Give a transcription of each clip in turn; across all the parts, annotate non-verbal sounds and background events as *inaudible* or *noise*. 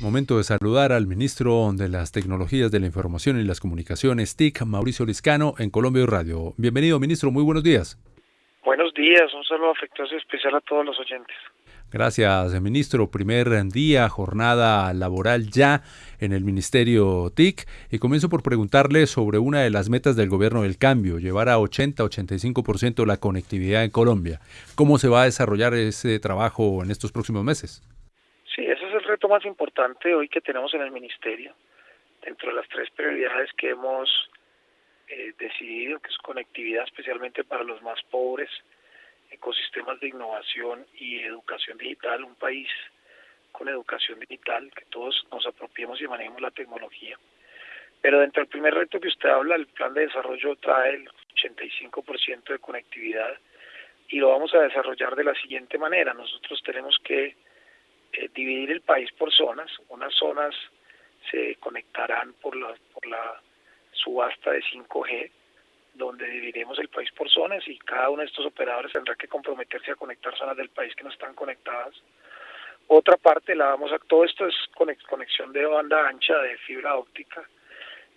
Momento de saludar al ministro de las Tecnologías de la Información y las Comunicaciones, TIC, Mauricio Liscano, en Colombia Radio. Bienvenido, ministro, muy buenos días. Buenos días, un saludo afectuoso y especial a todos los oyentes. Gracias, ministro. Primer día, jornada laboral ya en el Ministerio TIC. Y comienzo por preguntarle sobre una de las metas del gobierno del cambio, llevar a 80-85% la conectividad en Colombia. ¿Cómo se va a desarrollar ese trabajo en estos próximos meses? Más importante hoy que tenemos en el Ministerio. Dentro de las tres prioridades que hemos eh, decidido, que es conectividad especialmente para los más pobres, ecosistemas de innovación y educación digital, un país con educación digital, que todos nos apropiemos y manejemos la tecnología. Pero dentro del primer reto que usted habla, el plan de desarrollo trae el 85% de conectividad y lo vamos a desarrollar de la siguiente manera. Nosotros tenemos que eh, dividir el país por zonas. Unas zonas se conectarán por la, por la subasta de 5G, donde dividiremos el país por zonas y cada uno de estos operadores tendrá que comprometerse a conectar zonas del país que no están conectadas. Otra parte la vamos a, todo esto es conexión de banda ancha de fibra óptica.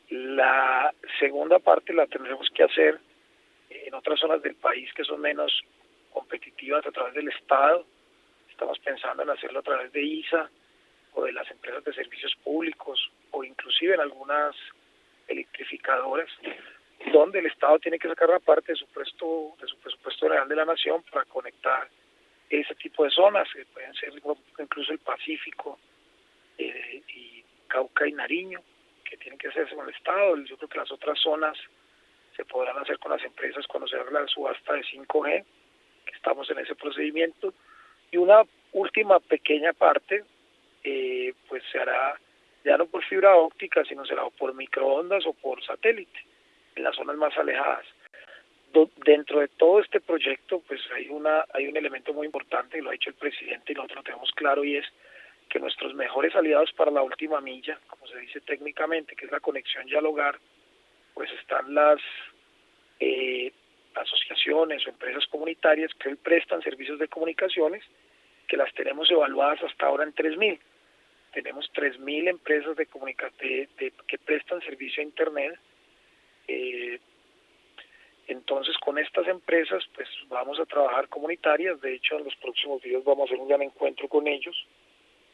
La segunda parte la tendremos que hacer en otras zonas del país que son menos competitivas a través del Estado. Estamos pensando en hacerlo a través de ISA o de las empresas de servicios públicos o inclusive en algunas electrificadoras donde el Estado tiene que sacar una parte de su presupuesto, de su presupuesto real de la nación para conectar ese tipo de zonas, que pueden ser incluso el Pacífico eh, y Cauca y Nariño, que tienen que hacerse con el Estado. Yo creo que las otras zonas se podrán hacer con las empresas cuando se haga la subasta de 5G, que estamos en ese procedimiento. Y una última pequeña parte, eh, pues se hará ya no por fibra óptica, sino será por microondas o por satélite en las zonas más alejadas. dentro de todo este proyecto, pues hay una hay un elemento muy importante y lo ha dicho el presidente y nosotros lo tenemos claro y es que nuestros mejores aliados para la última milla, como se dice técnicamente, que es la conexión ya al hogar, pues están las eh, asociaciones o empresas comunitarias que hoy prestan servicios de comunicaciones, que las tenemos evaluadas hasta ahora en 3.000. Tenemos 3.000 empresas de, que prestan servicio a Internet eh, entonces, con estas empresas, pues vamos a trabajar comunitarias. De hecho, en los próximos días vamos a hacer un gran encuentro con ellos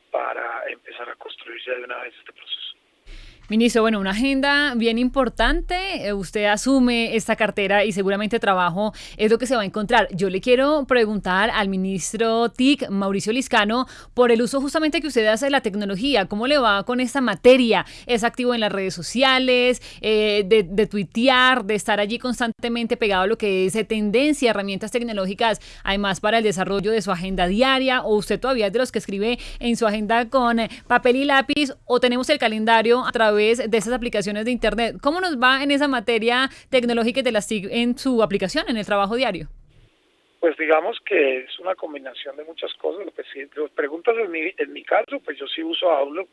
para empezar a construir ya de una vez este proceso. Ministro, bueno, una agenda bien importante. Eh, usted asume esta cartera y seguramente trabajo es lo que se va a encontrar. Yo le quiero preguntar al ministro TIC, Mauricio Liscano, por el uso justamente que usted hace de la tecnología. ¿Cómo le va con esta materia? ¿Es activo en las redes sociales, eh, de, tuitear, de estar allí constantemente pegado a lo que es tendencia, herramientas tecnológicas, además para el desarrollo de su agenda diaria? ¿O usted todavía es de los que escribe en su agenda con papel y lápiz? ¿O tenemos el calendario a través de esas aplicaciones de Internet. ¿Cómo nos va en esa materia tecnológica de las TIC en su aplicación, en el trabajo diario? Pues digamos que es una combinación de muchas cosas. Que si preguntas en mi, en mi caso, pues yo sí uso Outlook.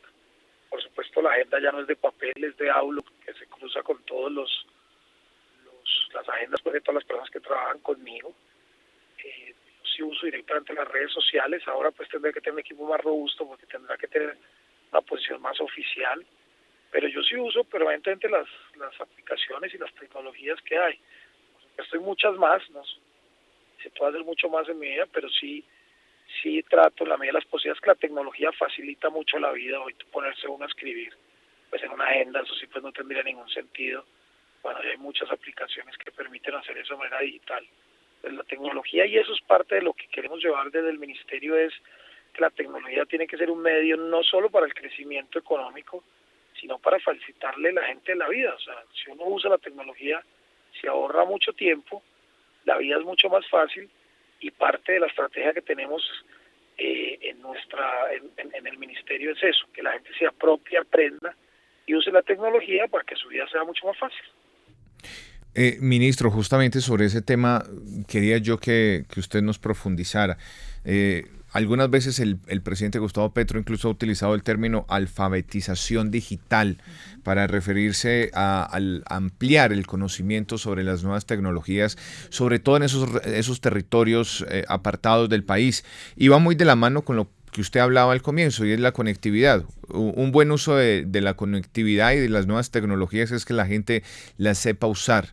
Por supuesto, la agenda ya no es de papel, es de Outlook, que se cruza con todos los, las agendas pues, de todas las personas que trabajan conmigo. Eh, yo sí uso directamente las redes sociales. Ahora pues tendré que tener un equipo más robusto porque tendrá que tener una posición más oficial pero yo sí uso permanentemente las, las aplicaciones y las tecnologías que hay. Estoy muchas más, no se puede hacer mucho más en mi vida, pero sí sí trato la medida de las posibilidades que la tecnología facilita mucho la vida, hoy ponerse uno a escribir pues en una agenda, eso sí pues no tendría ningún sentido. Bueno, hay muchas aplicaciones que permiten hacer eso de manera digital. La tecnología y eso es parte de lo que queremos llevar desde el ministerio es que la tecnología tiene que ser un medio no solo para el crecimiento económico, sino para facilitarle a la gente la vida. O sea, si uno usa la tecnología, se ahorra mucho tiempo, la vida es mucho más fácil y parte de la estrategia que tenemos eh, en nuestra en, el ministerio es eso, que la gente se apropie, aprenda y use la tecnología para que su vida sea mucho más fácil. Eh, ministro, justamente sobre ese tema quería yo que, usted nos profundizara. Eh, algunas veces el, presidente Gustavo Petro incluso ha utilizado el término alfabetización digital para referirse a, al ampliar el conocimiento sobre las nuevas tecnologías, sobre todo en esos, esos territorios eh, apartados del país. Y va muy de la mano con lo que usted hablaba al comienzo y es la conectividad. Un buen uso de, la conectividad y de las nuevas tecnologías es que la gente las sepa usar.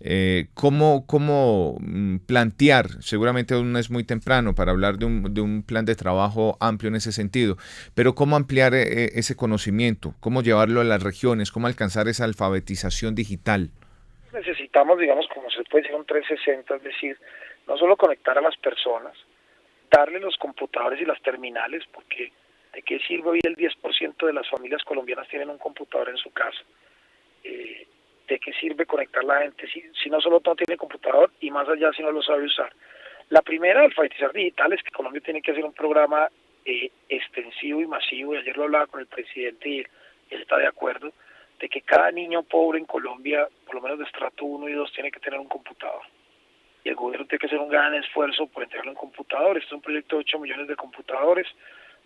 Eh, ¿cómo, ¿Cómo mm, plantear? Seguramente aún es muy temprano para hablar de un, de un plan de trabajo amplio en ese sentido, pero ¿cómo ampliar eh, ese conocimiento? ¿Cómo llevarlo a las regiones? ¿Cómo alcanzar esa alfabetización digital? Necesitamos, digamos, como se puede decir, un 360, es decir, no solo conectar a las personas, darle los computadores y las terminales, porque ¿de qué sirve hoy el 10% de las familias colombianas tienen un computador en su casa? Eh, ¿De qué sirve conectar la gente si, si no solo no tiene computador y más allá si no lo sabe usar? La primera, alfabetizar digital, es que Colombia tiene que hacer un programa eh, extensivo y masivo, y ayer lo hablaba con el presidente y él está de acuerdo, de que cada niño pobre en Colombia, por lo menos de estrato 1 y 2, tiene que tener un computador. Y el gobierno tiene que hacer un gran esfuerzo por entregarlo en computadores. Este es un proyecto de 8 millones de computadores.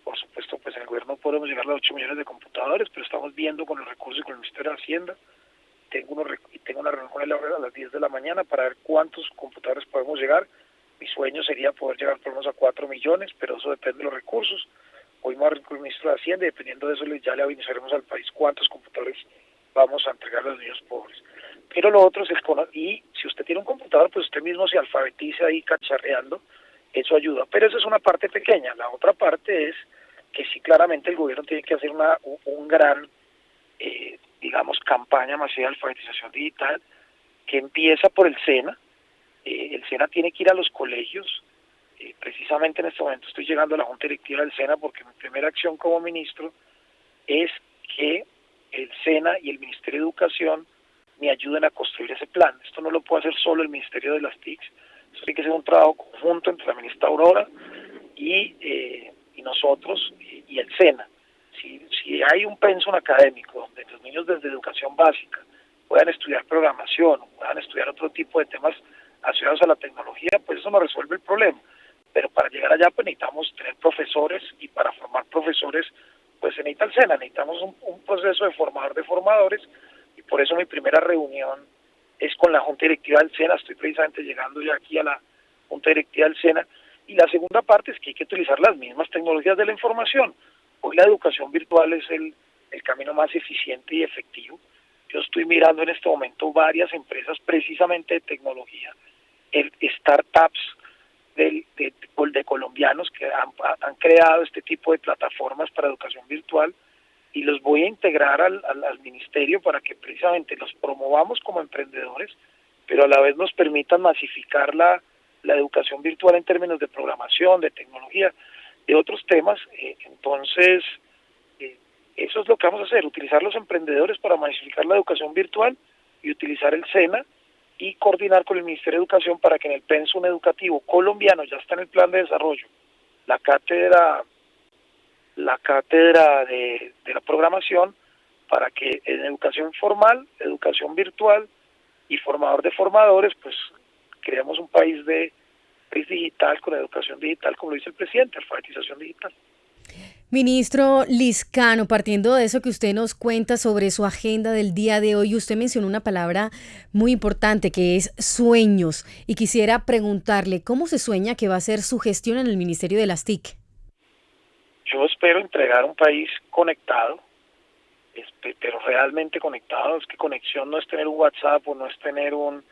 Por supuesto, pues en el gobierno podemos llegar a los 8 millones de computadores, pero estamos viendo con los recursos y con el Ministerio de Hacienda. Tengo, unos, tengo una reunión con él a las 10 de la mañana para ver cuántos computadores podemos llegar. Mi sueño sería poder llegar por lo menos a 4 millones, pero eso depende de los recursos. Hoy a con el ministro de Hacienda y dependiendo de eso ya le avisaremos al país cuántos computadores vamos a entregar a los niños pobres. Pero lo otro es el y si usted tiene un computador, pues usted mismo se alfabetiza ahí cacharreando, eso ayuda. Pero esa es una parte pequeña. La otra parte es que sí claramente el gobierno tiene que hacer una un, gran, eh, digamos, campaña masiva de alfabetización digital que empieza por el SENA. Eh, el SENA tiene que ir a los colegios, eh, precisamente en este momento estoy llegando a la Junta Directiva del SENA porque mi primera acción como ministro es que el SENA y el Ministerio de Educación me ayuden a construir ese plan. Esto no lo puede hacer solo el Ministerio de las TICs, esto tiene que ser un trabajo conjunto entre la ministra Aurora y, eh, y nosotros y, el SENA. Si, si hay un pensum académico donde los niños desde educación básica puedan estudiar programación, puedan estudiar otro tipo de temas asociados a la tecnología, pues eso no resuelve el problema pero para llegar allá pues necesitamos tener profesores y para formar profesores pues se necesita el SENA, necesitamos un, proceso de formador de formadores por eso mi primera reunión es con la Junta Directiva del SENA, estoy precisamente llegando ya aquí a la Junta Directiva del SENA y la segunda parte es que hay que utilizar las mismas tecnologías de la información. Hoy la educación virtual es el, el camino más eficiente y efectivo. Yo estoy mirando en este momento varias empresas precisamente de tecnología, el startups, de, de, colombianos que han, creado este tipo de plataformas para educación virtual y los voy a integrar al, al, ministerio para que precisamente los promovamos como emprendedores, pero a la vez nos permitan masificar la, la educación virtual en términos de programación, de tecnología, de otros temas. Eh, entonces, eh, eso es lo que vamos a hacer, utilizar los emprendedores para masificar la educación virtual y utilizar el SENA y coordinar con el Ministerio de Educación para que en el pensum educativo colombiano ya está en el plan de desarrollo la cátedra la cátedra de, la programación para que en educación formal, educación virtual y formador de formadores, pues creamos un país de país digital con educación digital, como lo dice el presidente, alfabetización digital. Ministro Liscano, partiendo de eso que usted nos cuenta sobre su agenda del día de hoy, usted mencionó una palabra muy importante que es sueños y quisiera preguntarle cómo se sueña que va a ser su gestión en el Ministerio de las TIC. Yo espero entregar un país conectado, pero realmente conectado. Es que conexión no es tener un WhatsApp o no es tener un,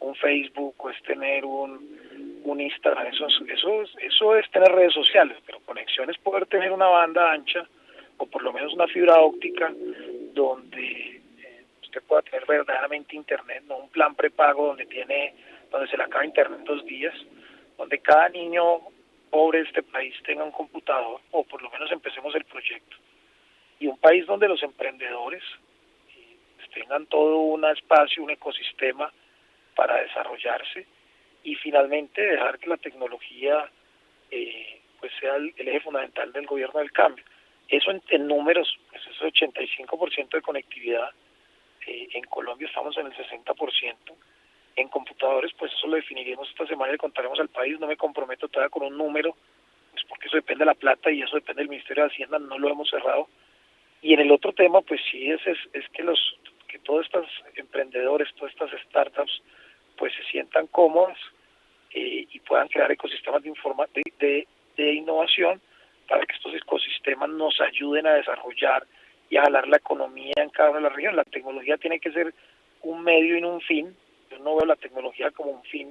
un Facebook o es tener un, un Instagram, eso, eso, eso es tener redes sociales, pero conexión es poder tener una banda ancha o por lo menos una fibra óptica donde eh, usted pueda tener verdaderamente internet, no un plan prepago donde tiene donde se le acaba internet dos días, donde cada niño pobre de este país tenga un computador o por lo menos empecemos el proyecto. Y un país donde los emprendedores eh, tengan todo un espacio, un ecosistema para desarrollarse y finalmente dejar que la tecnología eh, pues sea el, eje fundamental del gobierno del cambio. Eso en, números, pues ese 85% de conectividad, eh, en Colombia estamos en el 60%, en computadores pues eso lo definiremos esta semana y le contaremos al país, no me comprometo todavía con un número, pues porque eso depende de la plata y eso depende del Ministerio de Hacienda, no lo hemos cerrado. Y en el otro tema pues sí es, es, es que los que todos estos emprendedores, todas estas startups pues se sientan cómodos eh, y puedan crear ecosistemas de, de, innovación para que estos ecosistemas nos ayuden a desarrollar y a jalar la economía en cada una de las regiones. La tecnología tiene que ser un medio y no un fin. Yo no veo la tecnología como un fin,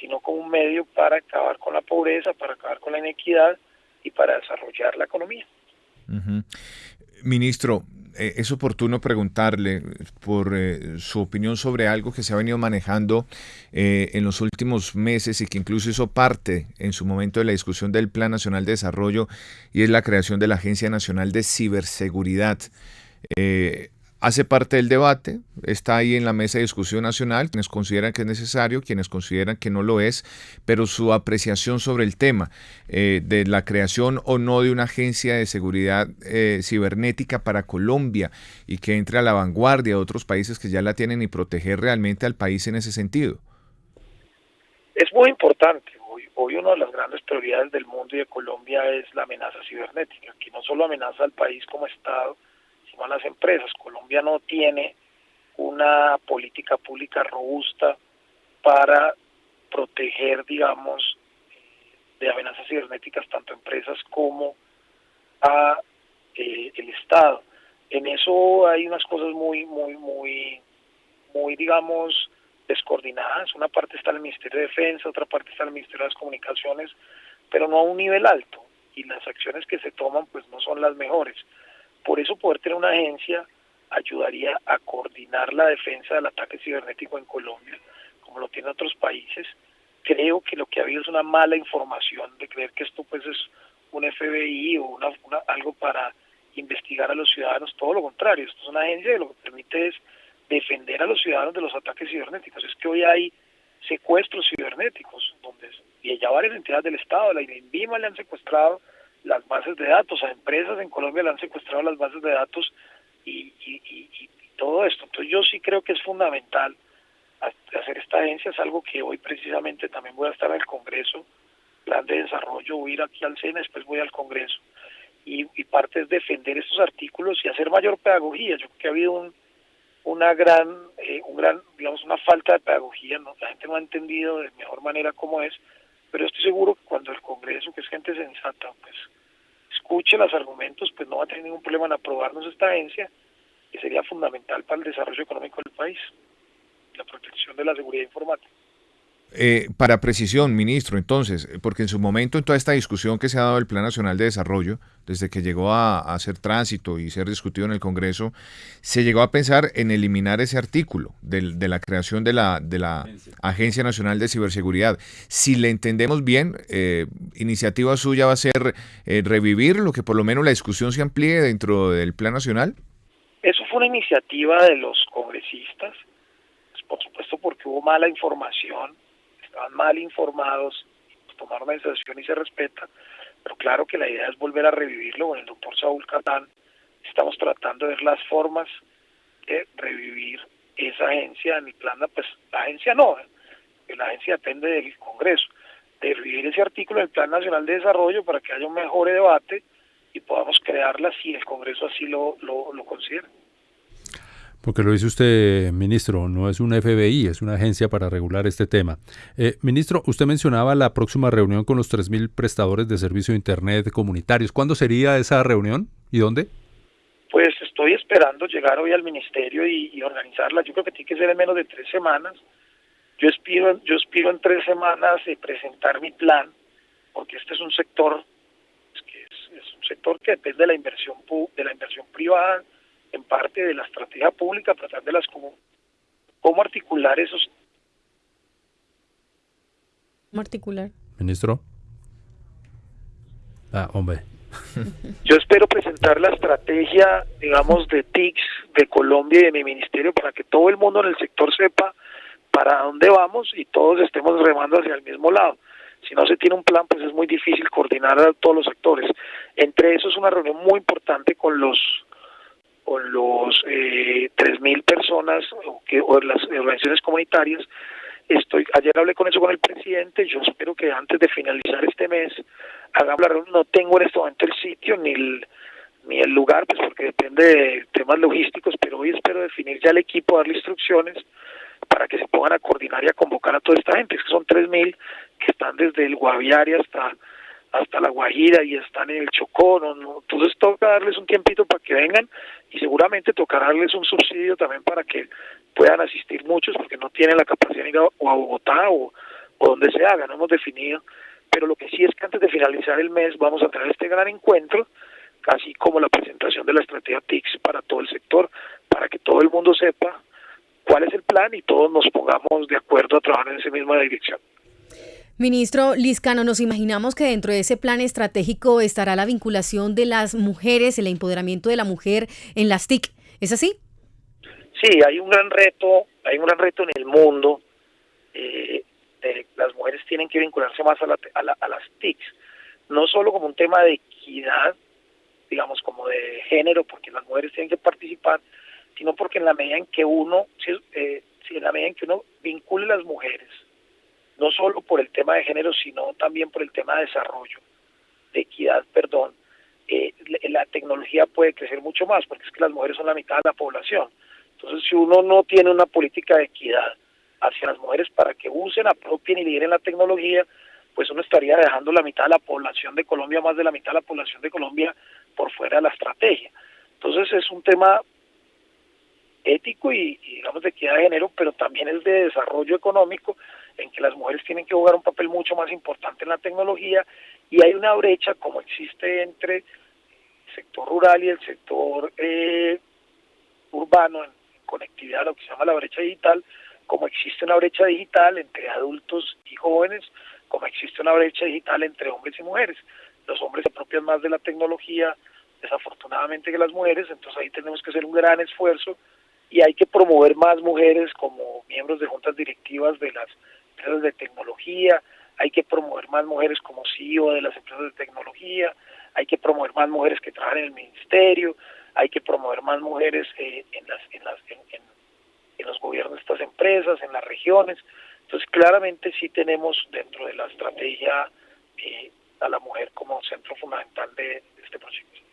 sino como un medio para acabar con la pobreza, para acabar con la inequidad y para desarrollar la economía. Ministro, eh, es oportuno preguntarle por eh, su opinión sobre algo que se ha venido manejando eh, en los últimos meses y que incluso hizo parte en su momento de la discusión del Plan Nacional de Desarrollo y es la creación de la Agencia Nacional de Ciberseguridad hace parte del debate, está ahí en la mesa de discusión nacional, quienes consideran que es necesario, quienes consideran que no lo es, pero su apreciación sobre el tema eh, de la creación o no de una agencia de seguridad eh, cibernética para Colombia y que entre a la vanguardia de otros países que ya la tienen y proteger realmente al país en ese sentido. Es muy importante. Hoy, una de las grandes prioridades del mundo y de Colombia es la amenaza cibernética, que no solo amenaza al país como Estado, las empresas. Colombia no tiene una política pública robusta para proteger, digamos, de amenazas cibernéticas tanto a empresas como a eh, el Estado. En eso hay unas cosas muy, muy, muy, muy, digamos, descoordinadas. Una parte está el Ministerio de Defensa, otra parte está el Ministerio de las Comunicaciones, pero no a un nivel alto. Y las acciones que se toman, pues, no son las mejores. Por eso poder tener una agencia ayudaría a coordinar la defensa del ataque cibernético en Colombia, como lo tienen otros países. Creo que lo que ha habido es una mala información de creer que esto pues es un FBI o una, algo para investigar a los ciudadanos, todo lo contrario, esto es una agencia que lo que permite es defender a los ciudadanos de los ataques cibernéticos. Es que hoy hay secuestros cibernéticos, donde y ya varias entidades del Estado, la INVIMA le han secuestrado las bases de datos. A empresas en Colombia le han secuestrado las bases de datos y, todo esto. Entonces yo sí creo que es fundamental hacer esta agencia. Es algo que hoy precisamente también voy a estar en el Congreso, plan de desarrollo, voy ir aquí al SENA, después voy al Congreso. Y, parte es defender estos artículos y hacer mayor pedagogía. Yo creo que ha habido un, una gran, eh, un gran, digamos, una falta de pedagogía. ¿no? La gente no ha entendido de mejor manera cómo es pero estoy seguro que cuando el Congreso, que es gente sensata, pues escuche los argumentos, pues no va a tener ningún problema en aprobarnos esta agencia, que sería fundamental para el desarrollo económico del país, la protección de la seguridad informática. Eh, para precisión, ministro, entonces, porque en su momento, en toda esta discusión que se ha dado del Plan Nacional de Desarrollo, desde que llegó a, hacer tránsito y ser discutido en el Congreso, se llegó a pensar en eliminar ese artículo de, la creación de la, de la Agencia Nacional de Ciberseguridad. Si le entendemos bien, eh, iniciativa suya va a ser eh, revivir lo que por lo menos la discusión se amplíe dentro del Plan Nacional. Eso fue una iniciativa de los congresistas, pues, por supuesto porque hubo mala información estaban mal informados, tomaron la decisión y se respeta, pero claro que la idea es volver a revivirlo con el doctor Saúl Catán. Estamos tratando de ver las formas de revivir esa agencia. En plan, pues la agencia no, ¿eh? la agencia depende del Congreso, de revivir ese artículo del Plan Nacional de Desarrollo para que haya un mejor debate y podamos crearla si el Congreso así lo, lo, lo considera. Porque lo dice usted, ministro, no es un FBI, es una agencia para regular este tema. Eh, ministro, usted mencionaba la próxima reunión con los 3.000 prestadores de servicio de Internet comunitarios. ¿Cuándo sería esa reunión y dónde? Pues estoy esperando llegar hoy al ministerio y, organizarla. Yo creo que tiene que ser en menos de tres semanas. Yo aspiro, yo aspiro en tres semanas de presentar mi plan, porque este es un sector que es, es un sector que depende de la inversión de la inversión privada en parte de la estrategia pública, tratar de las cómo, cómo articular esos. ¿Cómo articular? Ministro. Ah, hombre. *laughs* Yo espero presentar la estrategia, digamos, de TICS de Colombia y de mi ministerio para que todo el mundo en el sector sepa para dónde vamos y todos estemos remando hacia el mismo lado. Si no se tiene un plan, pues es muy difícil coordinar a todos los sectores. Entre esos, una reunión muy importante con los con los eh, 3.000 personas o, que, o las organizaciones comunitarias. Estoy, ayer hablé con eso con el presidente, yo espero que antes de finalizar este mes hagamos la reunión. No tengo en este momento el sitio ni el, ni el lugar, pues porque depende de temas logísticos, pero hoy espero definir ya el equipo, darle instrucciones para que se pongan a coordinar y a convocar a toda esta gente, que son 3.000 que están desde el Guaviare hasta hasta La Guajira y están en el Chocó, ¿no? entonces toca darles un tiempito para que vengan y seguramente tocará darles un subsidio también para que puedan asistir muchos porque no tienen la capacidad de ir a, Bogotá o, donde se haga, no hemos definido, pero lo que sí es que antes de finalizar el mes vamos a tener este gran encuentro, casi como la presentación de la estrategia TICS para todo el sector, para que todo el mundo sepa cuál es el plan y todos nos pongamos de acuerdo a trabajar en esa misma dirección. Ministro Liscano, nos imaginamos que dentro de ese plan estratégico estará la vinculación de las mujeres, el empoderamiento de la mujer en las TIC. ¿Es así? Sí, hay un gran reto, hay un gran reto en el mundo. Eh, las mujeres tienen que vincularse más a, a las TICs, no solo como un tema de equidad, digamos como de género, porque las mujeres tienen que participar, sino porque en la medida en que uno, eh, en la medida en que uno vincule a las mujeres no solo por el tema de género, sino también por el tema de desarrollo, de equidad, perdón, eh, la tecnología puede crecer mucho más, porque es que las mujeres son la mitad de la población. Entonces, si uno no tiene una política de equidad hacia las mujeres para que usen, apropien y lideren la tecnología, pues uno estaría dejando la mitad de la población de Colombia, más de la mitad de la población de Colombia, por fuera de la estrategia. Entonces, es un tema ético y, y digamos de equidad de género, pero también es de desarrollo económico en que las mujeres tienen que jugar un papel mucho más importante en la tecnología y hay una brecha como existe entre el sector rural y el sector eh, urbano en, conectividad, lo que se llama la brecha digital, como existe una brecha digital entre adultos y jóvenes, como existe una brecha digital entre hombres y mujeres. Los hombres se apropian más de la tecnología, desafortunadamente, que las mujeres, entonces ahí tenemos que hacer un gran esfuerzo y hay que promover más mujeres como miembros de juntas directivas de las empresas de tecnología, hay que promover más mujeres como CEO de las empresas de tecnología, hay que promover más mujeres que trabajan en el ministerio, hay que promover más mujeres eh, en, las, en, las, en, los gobiernos de estas empresas, en las regiones. Entonces, claramente sí tenemos dentro de la estrategia eh, a la mujer como centro fundamental de este proyecto.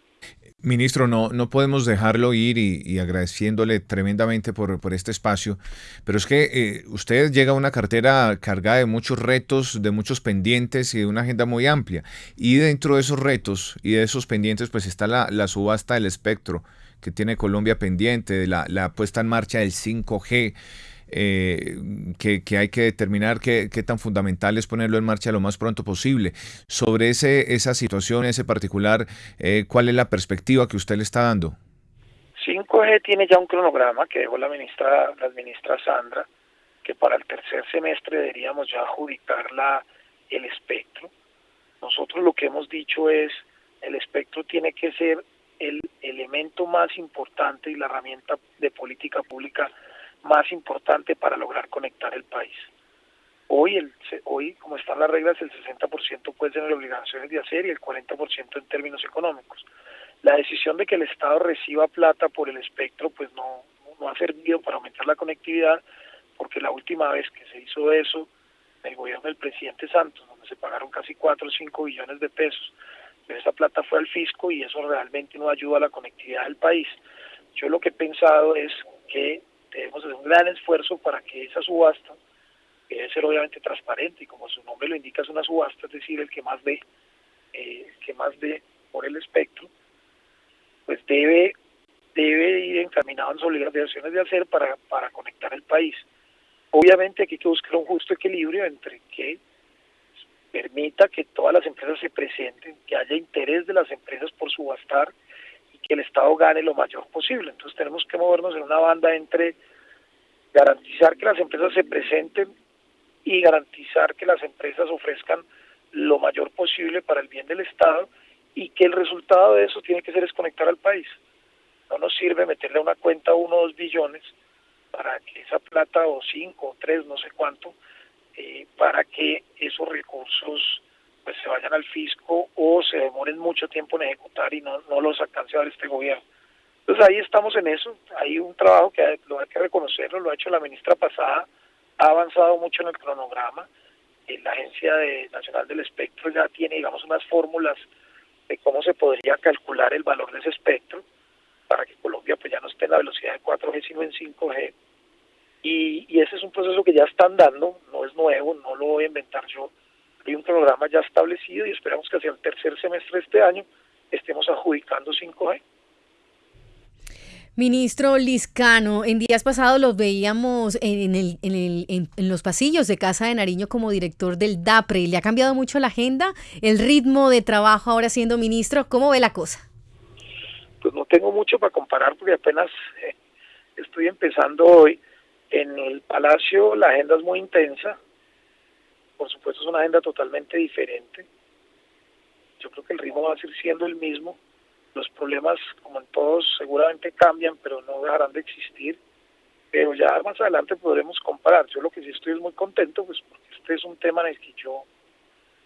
Ministro, no, no podemos dejarlo ir y, agradeciéndole tremendamente por, por, este espacio, pero es que eh, usted llega a una cartera cargada de muchos retos, de muchos pendientes y de una agenda muy amplia. Y dentro de esos retos y de esos pendientes, pues está la, la subasta del espectro que tiene Colombia pendiente, la, la puesta en marcha del 5G. Eh, que, hay que determinar qué, tan fundamental es ponerlo en marcha lo más pronto posible. Sobre ese, esa situación, ese particular, eh, ¿cuál es la perspectiva que usted le está dando? 5G tiene ya un cronograma que dejó la ministra, la ministra Sandra, que para el tercer semestre deberíamos ya adjudicar la, el espectro. Nosotros lo que hemos dicho es, el espectro tiene que ser el elemento más importante y la herramienta de política pública más importante para lograr conectar el país. Hoy, el, hoy como están las reglas, el 60% puede tener obligaciones de hacer y el 40% en términos económicos. La decisión de que el Estado reciba plata por el espectro pues no, no ha servido para aumentar la conectividad porque la última vez que se hizo eso, el gobierno del presidente Santos, donde se pagaron casi 4 o 5 billones de pesos, esa plata fue al fisco y eso realmente no ayuda a la conectividad del país. Yo lo que he pensado es que debemos hacer un gran esfuerzo para que esa subasta, que debe ser obviamente transparente y como su nombre lo indica es una subasta, es decir, el que más dé, eh, que más dé por el espectro, pues debe debe ir encaminado en sus obligaciones de hacer para, para conectar el país. Obviamente aquí hay que buscar un justo equilibrio entre que permita que todas las empresas se presenten, que haya interés de las empresas por subastar que el Estado gane lo mayor posible. Entonces tenemos que movernos en una banda entre garantizar que las empresas se presenten y garantizar que las empresas ofrezcan lo mayor posible para el bien del Estado y que el resultado de eso tiene que ser desconectar al país. No nos sirve meterle a una cuenta uno o dos billones para que esa plata o cinco o tres, no sé cuánto, eh, para que esos recursos pues se vayan al fisco o se demoren mucho tiempo en ejecutar y no, no los alcance a dar este gobierno. Entonces ahí estamos en eso, hay un trabajo que lo hay que reconocerlo, lo ha hecho la ministra pasada, ha avanzado mucho en el cronograma, eh, la Agencia Nacional del Espectro ya tiene, digamos, unas fórmulas de cómo se podría calcular el valor de ese espectro para que Colombia pues ya no esté en la velocidad de 4G sino en 5G. Y, y ese es un proceso que ya están dando, no es nuevo, no lo voy a inventar yo, Hay un programa ya establecido y esperamos que hacia el tercer semestre de este año estemos adjudicando 5G. Ministro Liscano, en días pasados los veíamos en, el, en, el, en, los pasillos de Casa de Nariño como director del DAPRE. ¿Le ha cambiado mucho la agenda, el ritmo de trabajo ahora siendo ministro? ¿Cómo ve la cosa? Pues no tengo mucho para comparar porque apenas eh, estoy empezando hoy. En el Palacio la agenda es muy intensa. Por supuesto es una agenda totalmente diferente. Yo creo que el ritmo va a seguir siendo el mismo los problemas, como en todos, seguramente cambian, pero no dejarán de existir. Pero ya más adelante podremos comparar. Yo lo que sí estoy es muy contento, pues porque este es un tema en el que yo,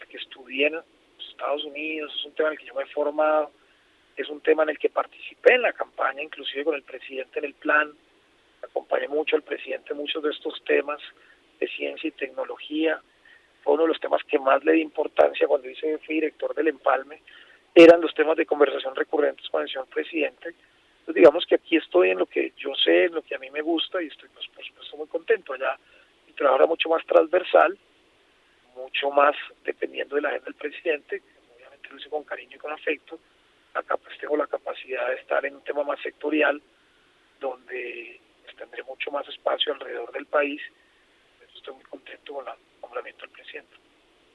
que estudié en Estados Unidos, es un tema en el que yo me he formado, es un tema en el que participé en la campaña, inclusive con el presidente en el plan, acompañé mucho al presidente en muchos de estos temas de ciencia y tecnología. Fue uno de los temas que más le di importancia cuando hice, fui director del Empalme, eran los temas de conversación recurrentes con el señor presidente. Entonces digamos que aquí estoy en lo que yo sé, en lo que a mí me gusta y estoy pues, por supuesto muy contento. Allá mi trabajo era mucho más transversal, mucho más dependiendo de la agenda del presidente, obviamente lo hice con cariño y con afecto. Acá pues tengo la capacidad de estar en un tema más sectorial, donde pues, tendré mucho más espacio alrededor del país. estoy muy contento con el nombramiento del presidente.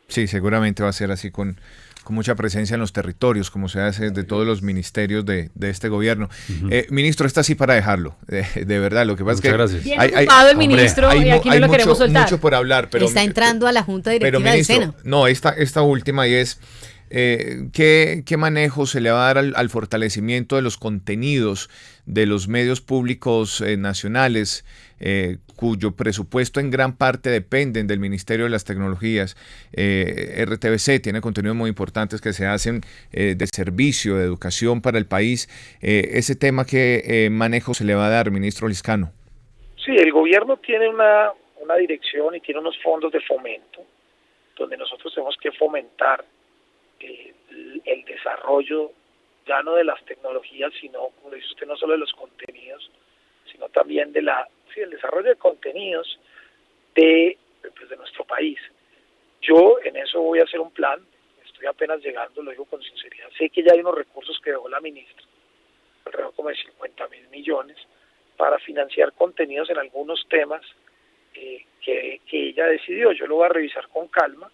Sí, seguramente va a ser así con con mucha presencia en los territorios, como se hace de todos los ministerios de, este gobierno. Eh, ministro, está así para dejarlo, *laughs* de verdad. Lo que pasa es que gracias. hay, ocupado el ministro y aquí no lo queremos soltar. mucho por hablar, pero está entrando a la junta directiva del Seno. No, esta, esta última y es eh, ¿qué, manejo se le va a dar al, fortalecimiento de los contenidos de los medios públicos eh, nacionales, eh, cuyo presupuesto en gran parte dependen del Ministerio de las Tecnologías? RTBC tiene contenidos muy importantes que se hacen de servicio, de educación para el país. ese tema, ¿qué manejo se le va a dar, ministro Liscano? Sí, el gobierno tiene una, una dirección y tiene unos fondos de fomento donde nosotros tenemos que fomentar el, desarrollo ya no de las tecnologías, sino, como dice usted, no solo de los contenidos, sino también de la, sí, el desarrollo de contenidos de, pues, de nuestro país. Yo en eso voy a hacer un plan, estoy apenas llegando, lo digo con sinceridad, sé que ya hay unos recursos que dejó la ministra, alrededor como de 50 mil millones, para financiar contenidos en algunos temas eh, que, que ella decidió. Yo lo voy a revisar con calma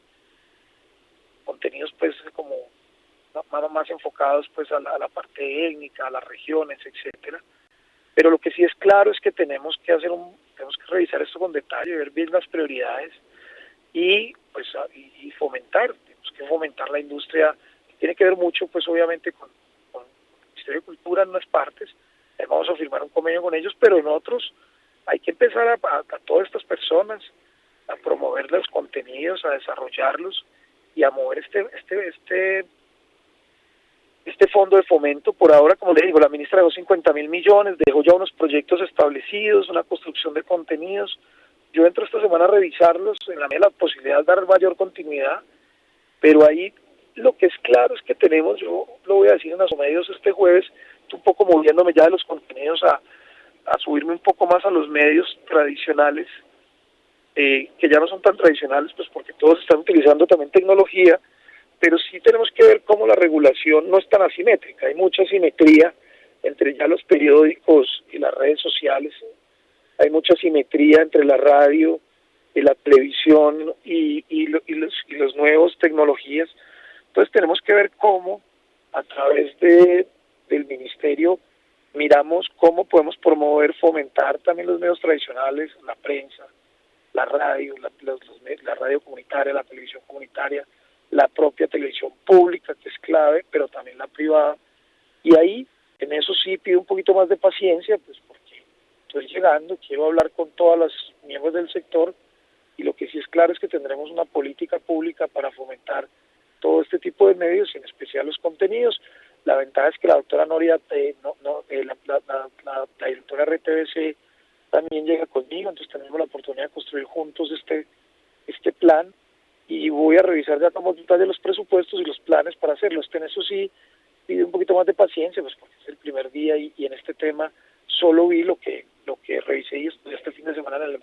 contenidos pues como más, enfocados pues a la, parte étnica, a las regiones, etcétera. Pero lo que sí es claro es que tenemos que hacer un, tenemos que revisar esto con detalle, ver bien las prioridades y pues y, fomentar, tenemos que fomentar la industria, tiene que ver mucho pues obviamente con, con el Ministerio de Cultura en unas partes, vamos a firmar un convenio con ellos, pero en otros hay que empezar a, a, a todas estas personas a promover los contenidos, a desarrollarlos y a mover este, este, este, este fondo de fomento. Por ahora, como le digo, la ministra dejó 50 mil millones, dejó ya unos proyectos establecidos, una construcción de contenidos. Yo entro esta semana a revisarlos, en la, posibilidad de dar mayor continuidad, pero ahí lo que es claro es que tenemos, yo lo voy a decir en los medios este jueves, un poco moviéndome ya de los contenidos a, a subirme un poco más a los medios tradicionales eh, que ya no son tan tradicionales, pues porque todos están utilizando también tecnología, pero sí tenemos que ver cómo la regulación no es tan asimétrica, hay mucha simetría entre ya los periódicos y las redes sociales, hay mucha simetría entre la radio y la televisión y, y, los, y las nuevas tecnologías, entonces tenemos que ver cómo a través de, del ministerio miramos cómo podemos promover, fomentar también los medios tradicionales, la prensa, la radio, la, la radio comunitaria, la televisión comunitaria, la propia televisión pública, que es clave, pero también la privada. Y ahí, en eso sí pido un poquito más de paciencia, pues porque estoy llegando, quiero hablar con todas las miembros del sector y lo que sí es claro es que tendremos una política pública para fomentar todo este tipo de medios en especial los contenidos. La ventaja es que la doctora Noria, eh, no, eh, la, la, la, directora RTBC también llega conmigo, entonces tenemos la oportunidad de construir juntos este, este plan y voy a revisar ya como de los presupuestos y los planes para hacerlo. Este, en eso sí pide un poquito más de paciencia, pues porque es el primer día y, en este tema solo vi lo que lo que revisé y estudié este fin de semana en el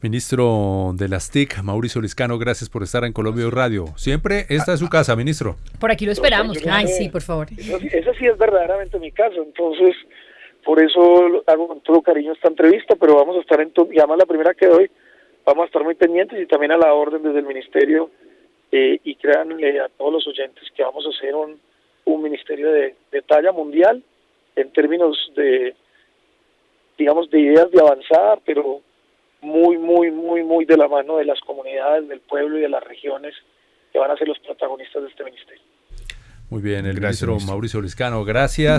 Ministro de las TIC, Mauricio Liscano, gracias por estar en Colombia Radio. Siempre esta es su casa, ministro. Por aquí lo esperamos. Ay, sí, por favor. Esa sí es verdaderamente mi casa, entonces por eso hago con todo cariño esta entrevista, pero vamos a estar en, y además la primera que doy, vamos a estar muy pendientes y también a la orden desde el ministerio eh, y créanle a todos los oyentes que vamos a hacer un, un ministerio de, de talla mundial en términos de, digamos, de ideas de avanzar, pero muy, muy, muy, muy de la mano de las comunidades, del pueblo y de las regiones que van a ser los protagonistas de este ministerio. Muy bien, el ministro Mauricio Liscano, gracias.